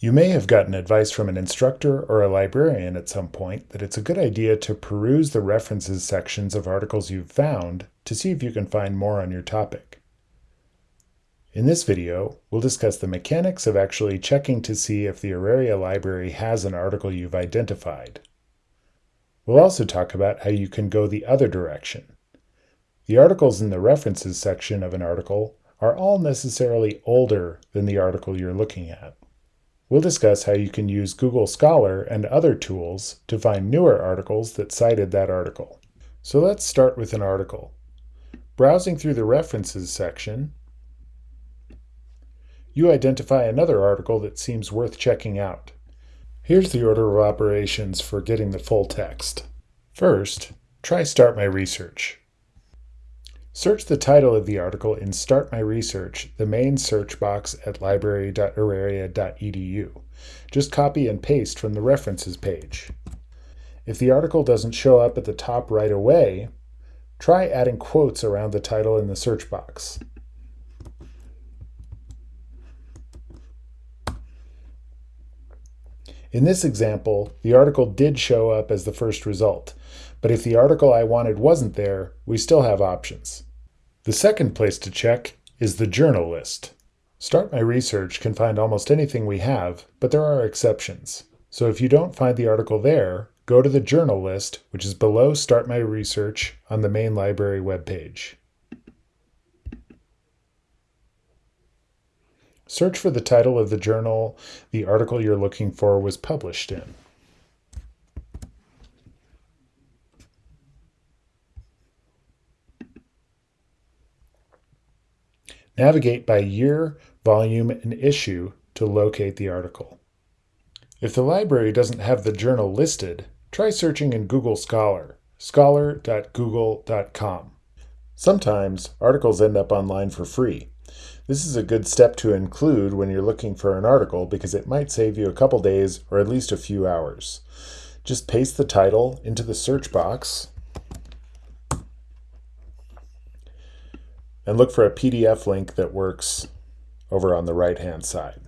You may have gotten advice from an instructor or a librarian at some point that it's a good idea to peruse the references sections of articles you've found to see if you can find more on your topic. In this video, we'll discuss the mechanics of actually checking to see if the Auraria library has an article you've identified. We'll also talk about how you can go the other direction. The articles in the references section of an article are all necessarily older than the article you're looking at. We'll discuss how you can use Google Scholar and other tools to find newer articles that cited that article. So let's start with an article. Browsing through the References section, you identify another article that seems worth checking out. Here's the order of operations for getting the full text. First, try Start My Research. Search the title of the article in Start My Research, the main search box at library.auraria.edu. Just copy and paste from the references page. If the article doesn't show up at the top right away, try adding quotes around the title in the search box. In this example, the article did show up as the first result, but if the article I wanted wasn't there, we still have options. The second place to check is the journal list. Start My Research can find almost anything we have, but there are exceptions. So if you don't find the article there, go to the journal list, which is below Start My Research on the main library webpage. Search for the title of the journal the article you're looking for was published in. Navigate by year, volume, and issue to locate the article. If the library doesn't have the journal listed, try searching in Google Scholar, scholar.google.com. Sometimes articles end up online for free. This is a good step to include when you're looking for an article because it might save you a couple days or at least a few hours. Just paste the title into the search box and look for a PDF link that works over on the right-hand side.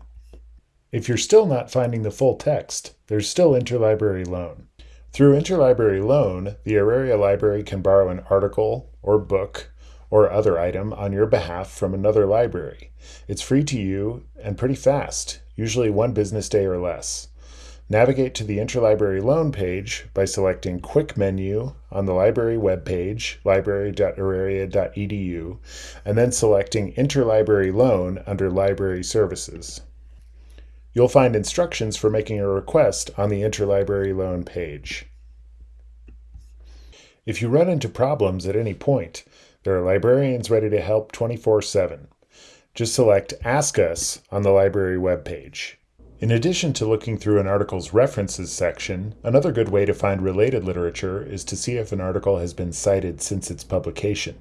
If you're still not finding the full text, there's still interlibrary loan. Through interlibrary loan, the Auraria library can borrow an article or book or other item on your behalf from another library. It's free to you and pretty fast, usually one business day or less. Navigate to the Interlibrary Loan page by selecting Quick Menu on the library webpage, library.auraria.edu, and then selecting Interlibrary Loan under Library Services. You'll find instructions for making a request on the Interlibrary Loan page. If you run into problems at any point, there are librarians ready to help 24-7. Just select Ask Us on the library webpage. In addition to looking through an article's references section, another good way to find related literature is to see if an article has been cited since its publication.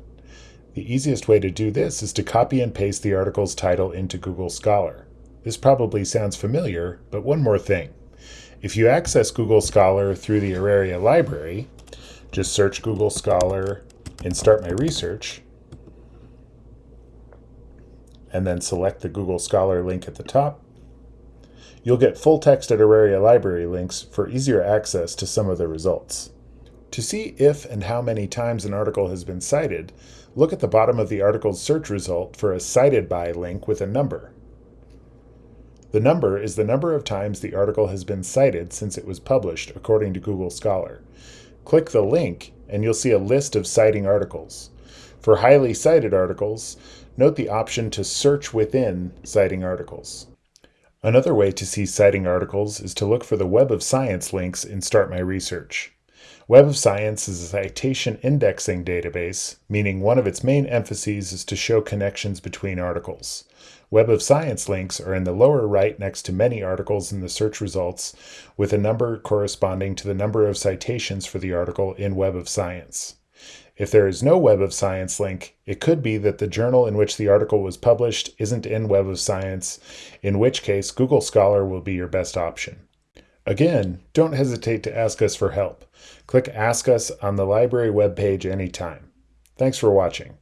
The easiest way to do this is to copy and paste the article's title into Google Scholar. This probably sounds familiar, but one more thing. If you access Google Scholar through the Auraria library, just search Google Scholar and start my research, and then select the Google Scholar link at the top, You'll get full text at Auraria library links for easier access to some of the results. To see if and how many times an article has been cited, look at the bottom of the article's search result for a cited by link with a number. The number is the number of times the article has been cited since it was published, according to Google Scholar. Click the link and you'll see a list of citing articles. For highly cited articles, note the option to search within citing articles. Another way to see citing articles is to look for the Web of Science links in Start My Research. Web of Science is a citation indexing database, meaning one of its main emphases is to show connections between articles. Web of Science links are in the lower right next to many articles in the search results, with a number corresponding to the number of citations for the article in Web of Science. If there is no Web of Science link, it could be that the journal in which the article was published isn't in Web of Science, in which case Google Scholar will be your best option. Again, don't hesitate to ask us for help. Click Ask Us on the library webpage anytime. Thanks for watching.